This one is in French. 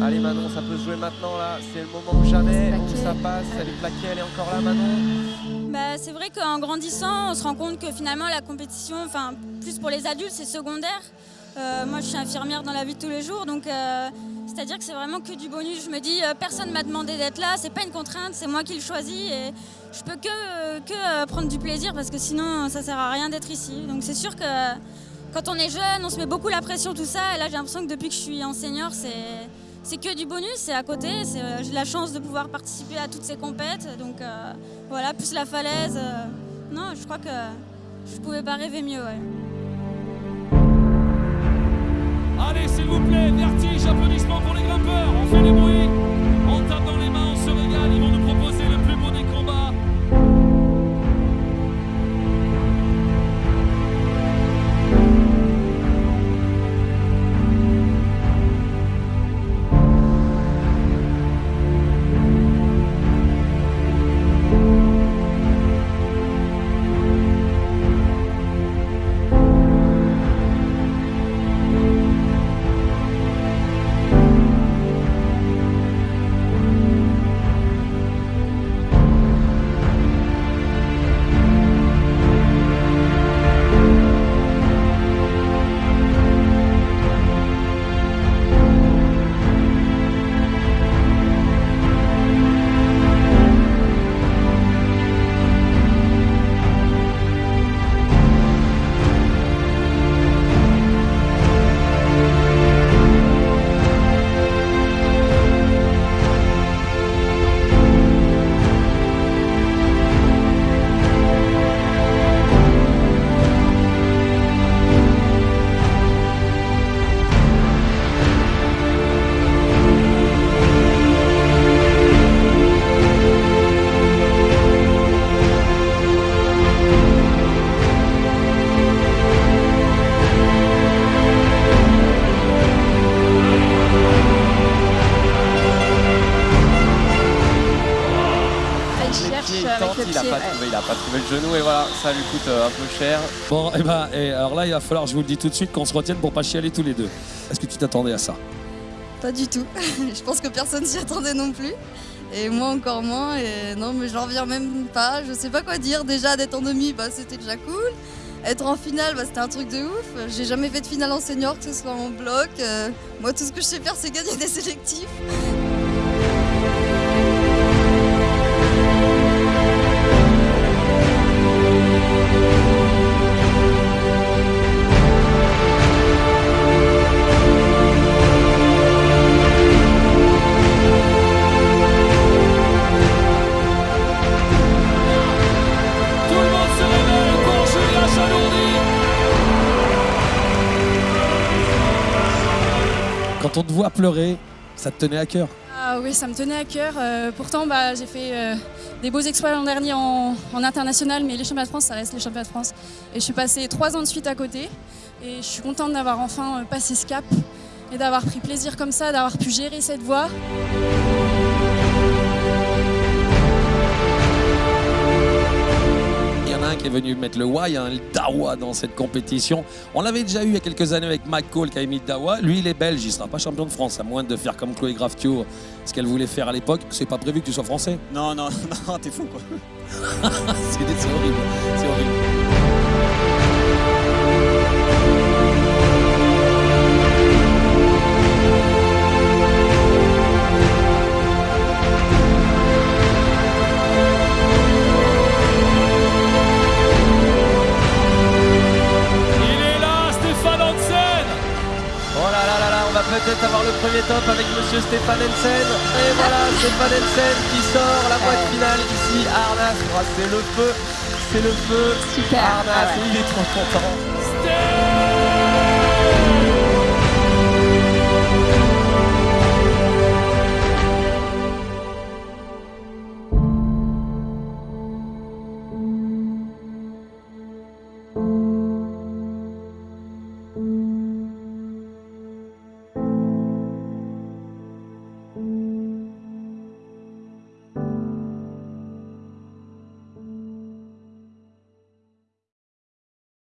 Allez Manon, ça peut se jouer maintenant là, c'est le moment ou jamais, où ça passe, elle est plaquée, elle est encore là Manon. Bah, c'est vrai qu'en grandissant, on se rend compte que finalement la compétition, enfin plus pour les adultes, c'est secondaire. Euh, moi, je suis infirmière dans la vie de tous les jours, donc euh, c'est-à-dire que c'est vraiment que du bonus. Je me dis, euh, personne m'a demandé d'être là, c'est pas une contrainte, c'est moi qui le choisis et je peux que, euh, que euh, prendre du plaisir parce que sinon, ça sert à rien d'être ici. Donc c'est sûr que quand on est jeune, on se met beaucoup la pression, tout ça. Et là, j'ai l'impression que depuis que je suis en senior, c'est c'est que du bonus, c'est à côté. euh, J'ai la chance de pouvoir participer à toutes ces compètes. Donc euh, voilà, plus la falaise. euh, non, je crois que je pouvais pas rêver mieux. Allez, s'il vous plaît, vertige, applaudissements pour les grimpeurs. Il a pas trouvé, il a pas trouvé le genou et voilà, ça lui coûte euh, un peu cher. Bon, et ben, et alors là, il va falloir, je vous le dis tout de suite, qu'on se retienne pour pas chialer tous les deux. Est-ce que tu t'attendais à ça? Pas du tout. je pense que personne s'y attendait non plus. Et moi encore moins. Et non, mais j'en reviens même pas. Je sais pas quoi dire. Déjà, d'être en demi, bah, c'était déjà cool. Être en finale, bah, c'était un truc de ouf. J'ai jamais fait de finale en senior, que ce soit en bloc. Euh, moi, tout ce que je sais faire, c'est gagner des sélectifs. Quand on te voit pleurer, ça te tenait à cœur. Ah oui, ça me tenait à cœur. Euh, pourtant, bah, j'ai fait euh, des beaux exploits l'an dernier en, international, mais les championnats de France, ça reste les championnats de France. Et je suis passée trois ans de suite à côté. Et je suis contente d'avoir enfin euh, passé ce cap et d'avoir pris plaisir comme ça, d'avoir pu gérer cette voie. Venu mettre le why, hein, le dawa dans cette compétition. On l'avait déjà eu il y a quelques années avec Mike Cole qui a mis le dawa. Lui, il est belge, il sera pas champion de France, à moins de faire comme Chloé Graftio, ce qu'elle voulait faire à l'époque. C'est pas prévu que tu sois français. Non, non, non, t'es fou quoi. c'est horrible. C'est horrible. Premier top avec monsieur Stéphane Hensen. Et voilà, Stéphane Hensen qui sort la boîte finale ici à Arnas. Oh, c'est le feu, c'est le feu. Super. Arnas, Ah ouais. il est trop content.